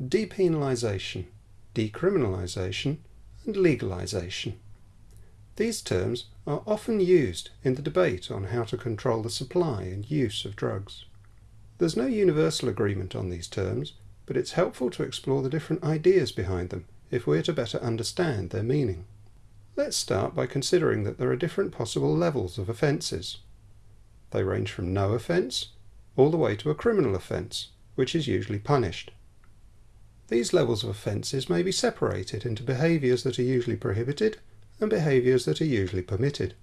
depenalisation, decriminalisation and legalisation. These terms are often used in the debate on how to control the supply and use of drugs. There's no universal agreement on these terms, but it's helpful to explore the different ideas behind them if we're to better understand their meaning. Let's start by considering that there are different possible levels of offences. They range from no offence all the way to a criminal offence, which is usually punished. These levels of offences may be separated into behaviours that are usually prohibited and behaviours that are usually permitted.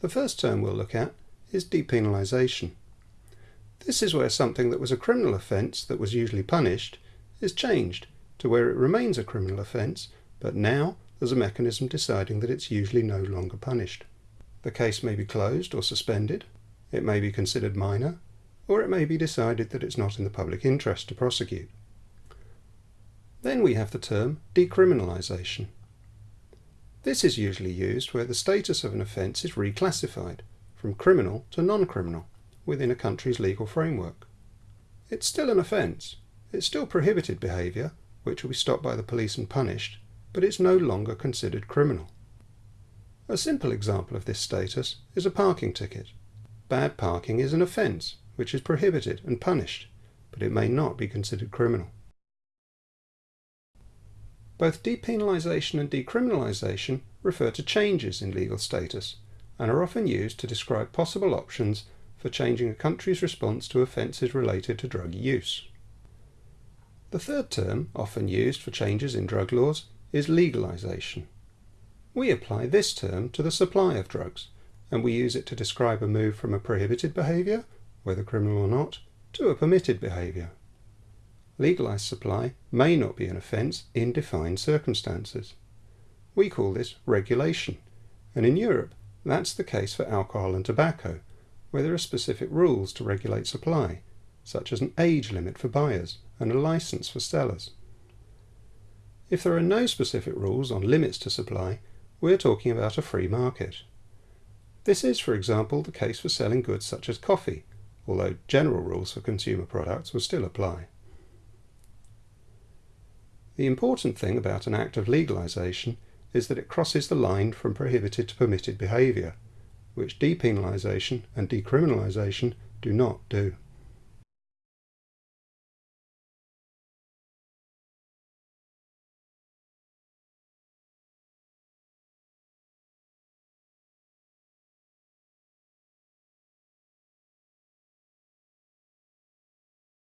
The first term we'll look at is depenalisation. This is where something that was a criminal offence that was usually punished is changed to where it remains a criminal offence, but now there's a mechanism deciding that it's usually no longer punished. The case may be closed or suspended, it may be considered minor, or it may be decided that it's not in the public interest to prosecute. Then we have the term decriminalisation. This is usually used where the status of an offence is reclassified from criminal to non-criminal within a country's legal framework. It's still an offence. It's still prohibited behaviour, which will be stopped by the police and punished, but it's no longer considered criminal. A simple example of this status is a parking ticket. Bad parking is an offence, which is prohibited and punished, but it may not be considered criminal. Both depenalisation and decriminalisation refer to changes in legal status and are often used to describe possible options for changing a country's response to offences related to drug use. The third term, often used for changes in drug laws, is legalisation. We apply this term to the supply of drugs, and we use it to describe a move from a prohibited behaviour, whether criminal or not, to a permitted behaviour legalised supply may not be an offence in defined circumstances. We call this regulation, and in Europe that's the case for alcohol and tobacco, where there are specific rules to regulate supply, such as an age limit for buyers and a licence for sellers. If there are no specific rules on limits to supply, we're talking about a free market. This is, for example, the case for selling goods such as coffee, although general rules for consumer products will still apply. The important thing about an act of legalisation is that it crosses the line from prohibited to permitted behaviour, which depenalisation and decriminalisation do not do.